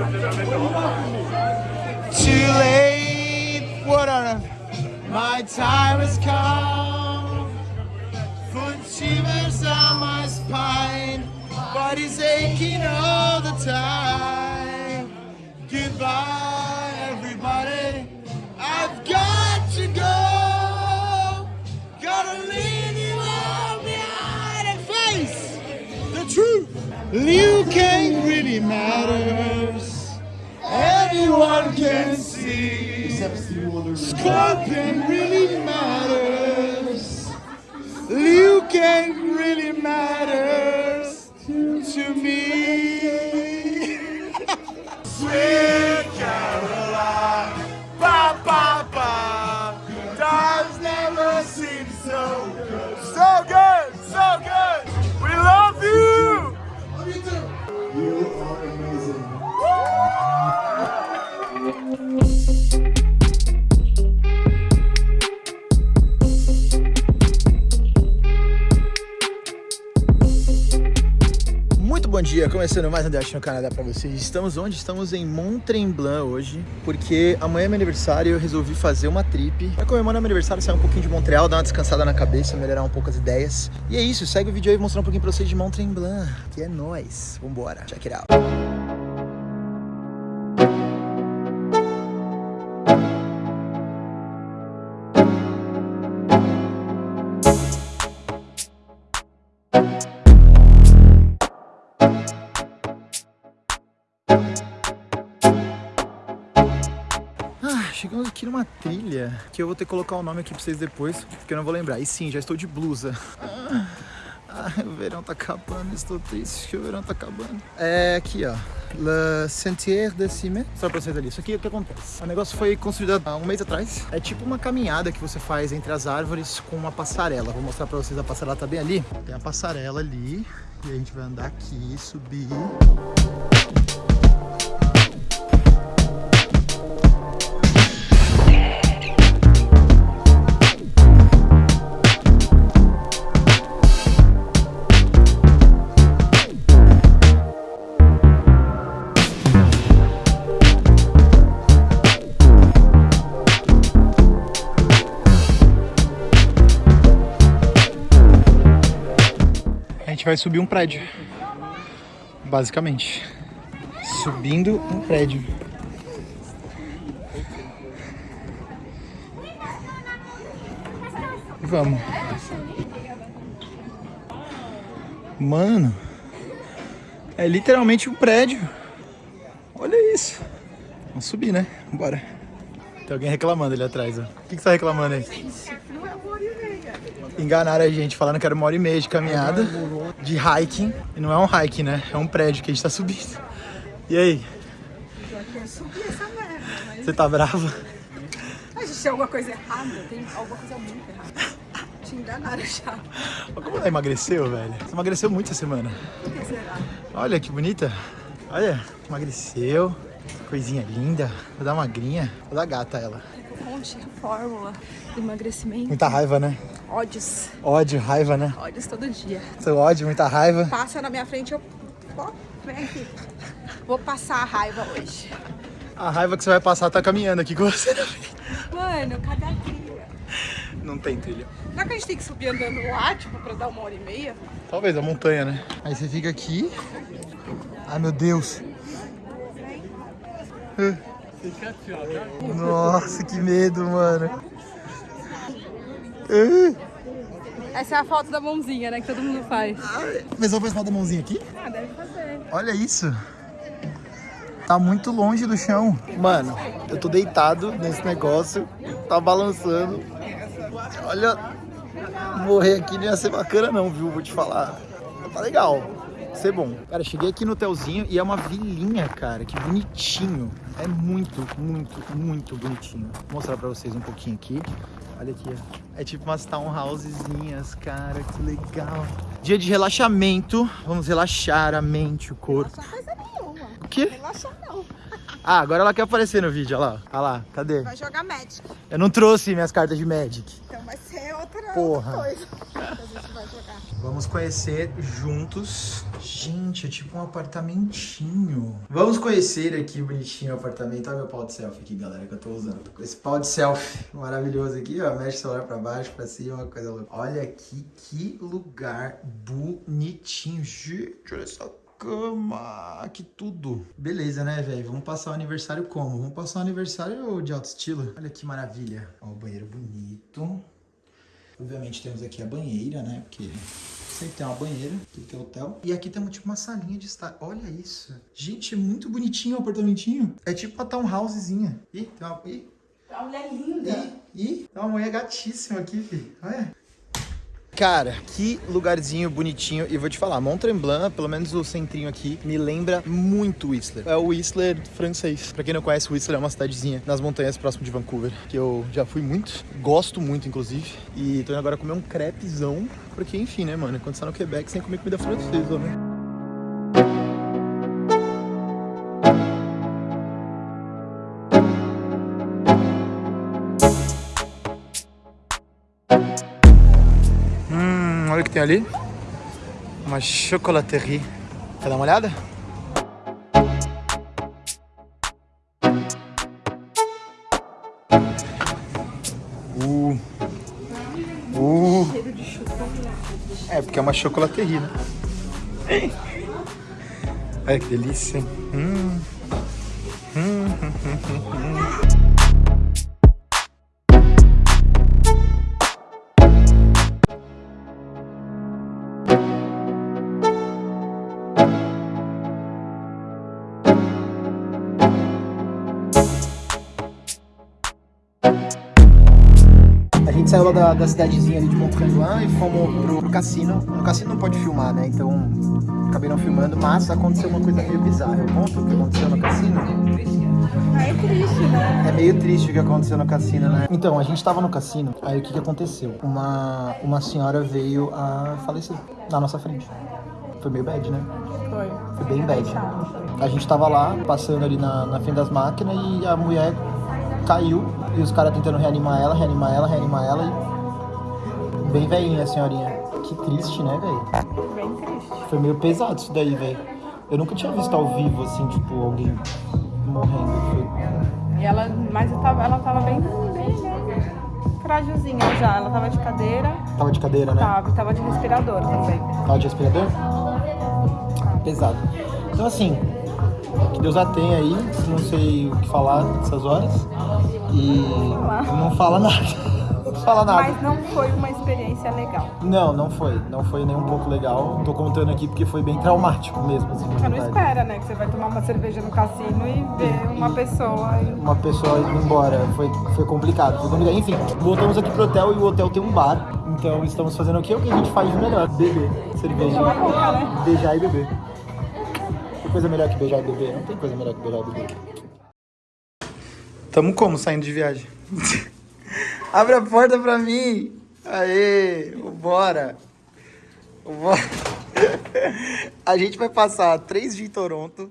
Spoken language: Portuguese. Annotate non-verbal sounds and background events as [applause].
Too late, what on My time has come. Foot shivers on my spine, body's aching all the time. Goodbye, everybody. I've got to go. Gotta leave you all behind and face the truth. You can't really matters. Anyone can see. Scorpion really matters. Liu Kang really matters to me. [laughs] Sweet bom dia, começando mais um Dash no Canadá pra vocês. Estamos onde? Estamos em Mont Tremblant hoje, porque amanhã é meu aniversário e eu resolvi fazer uma trip. Pra comemorar meu aniversário, sair um pouquinho de Montreal, dar uma descansada na cabeça, melhorar um pouco as ideias. E é isso, segue o vídeo aí mostrando um pouquinho pra vocês de Mont Tremblant, que é nóis. Vambora, check it out. Chegamos aqui numa trilha que eu vou ter que colocar o nome aqui pra vocês depois, porque eu não vou lembrar. E sim, já estou de blusa. [laughs] Ah, o verão tá acabando, estou triste que o verão tá acabando. É aqui, ó. Le Sentier de Cime. Só pra vocês ali. Isso aqui é o que acontece. O negócio foi construído há um mês atrás. É tipo uma caminhada que você faz entre as árvores com uma passarela. Vou mostrar pra vocês. A passarela tá bem ali. Tem a passarela ali. E a gente vai andar aqui, subir. Gente vai subir um prédio. Basicamente. Subindo um prédio. Vamos. Mano. É literalmente um prédio. Olha isso. Vamos subir, né? Bora. Tem alguém reclamando ali atrás, ó. O que, que você tá reclamando aí? Enganaram a gente, falando que era uma hora e meia de caminhada, de hiking. E não é um hiking, né? É um prédio que a gente tá subindo. E aí? subir essa merda, mas Você tá brava? a gente tem alguma coisa errada, tem alguma coisa muito errada. Te enganaram já. Olha como ela emagreceu, velho. Você emagreceu muito essa semana. O que será? Olha que bonita. Olha, emagreceu. Coisinha linda. Vou dar magrinha. Vou dar gata ela. Fonte, fórmula, emagrecimento, Muita raiva, né? Ódios. Ódio, raiva, né? Ódios todo dia. Seu ódio, muita raiva. Passa na minha frente, eu... Ó, vem aqui. Vou passar a raiva hoje. A raiva que você vai passar tá caminhando aqui com você. Mano, cadê a trilha? Não tem trilha. Será que a gente tem que subir andando lá, tipo, pra dar uma hora e meia? Talvez a montanha, né? Aí você fica aqui. Ai, meu Deus. Nossa, que medo, mano. Essa é a foto da mãozinha, né, que todo mundo faz. Mas eu vou fazer a mãozinha aqui? Ah, deve fazer. Olha isso. Tá muito longe do chão. Mano, eu tô deitado nesse negócio, tá balançando. Olha, morrer aqui não ia ser bacana não, viu? Vou te falar. Tá legal. Vai Ser bom. Cara, cheguei aqui no hotelzinho e é uma vilinha, cara. Que bonitinho. É muito, muito, muito bonitinho. Vou mostrar pra vocês um pouquinho aqui. Olha aqui, ó. É tipo umas townhousezinhas, cara. Que legal. Dia de relaxamento. Vamos relaxar a mente, o corpo. Só coisa nenhuma. O quê? Relaxa não. [laughs] Ah, agora ela quer aparecer no vídeo, olha lá. Olha lá, cadê? Vai jogar Magic. Eu não trouxe minhas cartas de Magic. Então vai ser outra, Porra. outra coisa que [laughs] a gente vai jogar. Vamos conhecer juntos. Gente, é tipo um apartamentinho. Vamos conhecer aqui bonitinho o apartamento. Olha meu pau de selfie aqui, galera, que eu tô usando. Esse pau de selfie [laughs] maravilhoso aqui, ó. Mexe o celular pra baixo, pra cima, coisa louca. Olha aqui que lugar bonitinho. Gente, olha essa cama, que tudo. Beleza, né, velho? Vamos passar o aniversário como? Vamos passar o aniversário de alto estilo. Olha que maravilha. Ó, o banheiro bonito. Obviamente temos aqui a banheira, né? Porque sempre tem uma banheira, tudo que é hotel. E aqui temos tipo uma salinha de estar. Olha isso. Gente, é muito bonitinho o apartamentinho. É tipo uma townhousezinha. Ih, tem uma... Ih. A mulher linda. Ih, ih, tem uma mulher gatíssima aqui, filho. Olha. Cara, que lugarzinho bonitinho. E vou te falar, Mont Tremblant, pelo menos o centrinho aqui, me lembra muito Whistler. É o Whistler francês. Pra quem não conhece, Whistler é uma cidadezinha nas montanhas próximo de Vancouver, que eu já fui muito, gosto muito, inclusive. E tô indo agora comer um crepezão, porque enfim, né, mano, quando você tá no Quebec, sem comer comida francesa, né? Olha o que tem ali. Uma chocolaterie. Quer dar uma olhada? Uh. Uh. É, porque é uma chocolaterie, né? Olha que delícia. Hum. Hum, hum, hum, hum. Saiu lá da, da cidadezinha ali de Mont Tremblant e fomos pro, pro, cassino. No cassino não pode filmar, né? Então acabei não filmando, mas aconteceu uma coisa meio bizarra. Eu conto o que aconteceu no cassino. Ah, é triste, né? É meio triste o que aconteceu no cassino, né? Então, a gente tava no cassino, aí o que, que aconteceu? Uma, uma senhora veio a falecer na nossa frente. Foi meio bad, né? Foi. Foi bem bad. A gente tava lá, passando ali na, na frente das máquinas e a mulher caiu e os caras tentando reanimar ela, reanimar ela, reanimar ela e. Bem velhinha a senhorinha. Que triste, né, velho? Bem triste. Foi meio pesado isso daí, velho. Eu nunca tinha visto ao vivo, assim, tipo, alguém morrendo. Foi... E ela, mas tava, ela tava bem, bem? Frágilzinha já. Ela tava de cadeira. Tava de cadeira, né? Tava, tava de respirador também. Tava de respirador? Pesado. Então, assim, que Deus a tenha aí, não sei o que falar nessas horas. E não fala nada. Não fala nada. Mas não foi uma experiência legal. Não, não foi. Não foi nem um pouco legal. Tô contando aqui porque foi bem traumático mesmo. Assim, você não espera, né? Que você vai tomar uma cerveja no cassino e ver uma pessoa. E... Uma pessoa indo embora. Foi, foi complicado. Foi complicado. Enfim, voltamos aqui pro hotel e o hotel tem um bar. Então estamos fazendo o que? O que a gente faz de melhor? Beber cerveja. Boca, né? Beijar e beber. Tem coisa melhor que beijar e beber? Não tem coisa melhor que beijar e beber. Tamo como saindo de viagem? [laughs] Abre a porta pra mim! Aê! Bora! [laughs] A gente vai passar três dias em Toronto